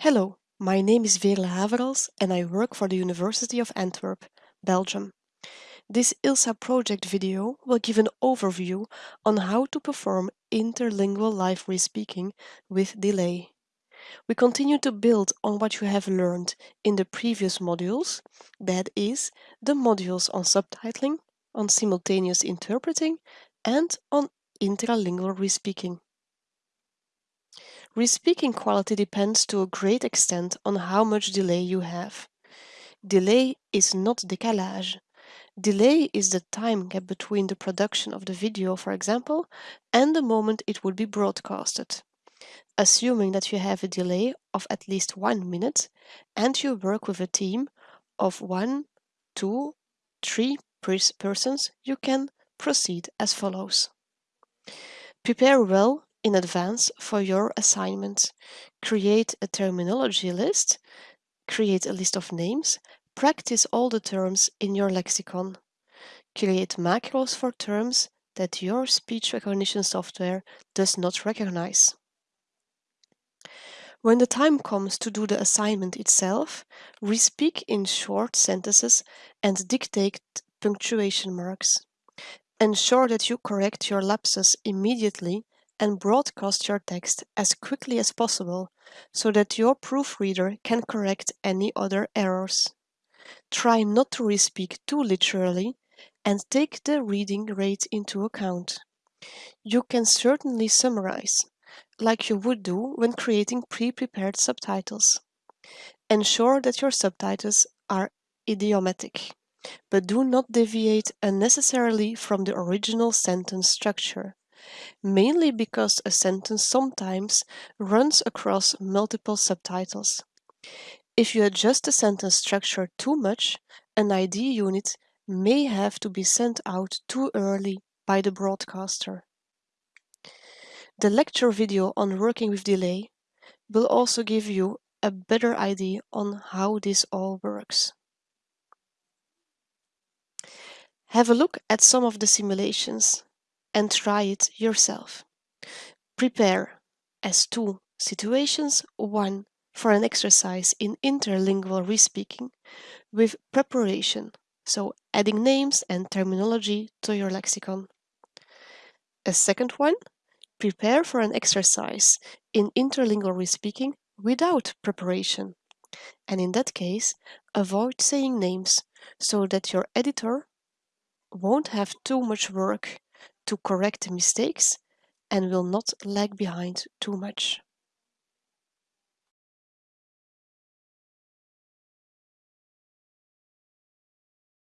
Hello, my name is Veerle Haverals and I work for the University of Antwerp, Belgium. This ILSA project video will give an overview on how to perform interlingual live respeaking with delay. We continue to build on what you have learned in the previous modules, that is, the modules on subtitling, on simultaneous interpreting, and on intralingual respeaking. Respeaking quality depends to a great extent on how much delay you have. Delay is not décalage. Delay is the time gap between the production of the video, for example, and the moment it would be broadcasted. Assuming that you have a delay of at least one minute and you work with a team of one, two, three persons, you can proceed as follows. Prepare well in advance for your assignment. Create a terminology list, create a list of names, practice all the terms in your lexicon. Create macros for terms that your speech recognition software does not recognize. When the time comes to do the assignment itself, respeak in short sentences and dictate punctuation marks. Ensure that you correct your lapses immediately and broadcast your text as quickly as possible so that your proofreader can correct any other errors. Try not to respeak too literally and take the reading rate into account. You can certainly summarize, like you would do when creating pre-prepared subtitles. Ensure that your subtitles are idiomatic, but do not deviate unnecessarily from the original sentence structure mainly because a sentence sometimes runs across multiple subtitles. If you adjust the sentence structure too much, an idea unit may have to be sent out too early by the broadcaster. The lecture video on working with delay will also give you a better idea on how this all works. Have a look at some of the simulations and try it yourself. Prepare as two situations, one for an exercise in interlingual respeaking with preparation, so adding names and terminology to your lexicon. A second one, prepare for an exercise in interlingual respeaking without preparation. And in that case, avoid saying names so that your editor won't have too much work to correct the mistakes and will not lag behind too much.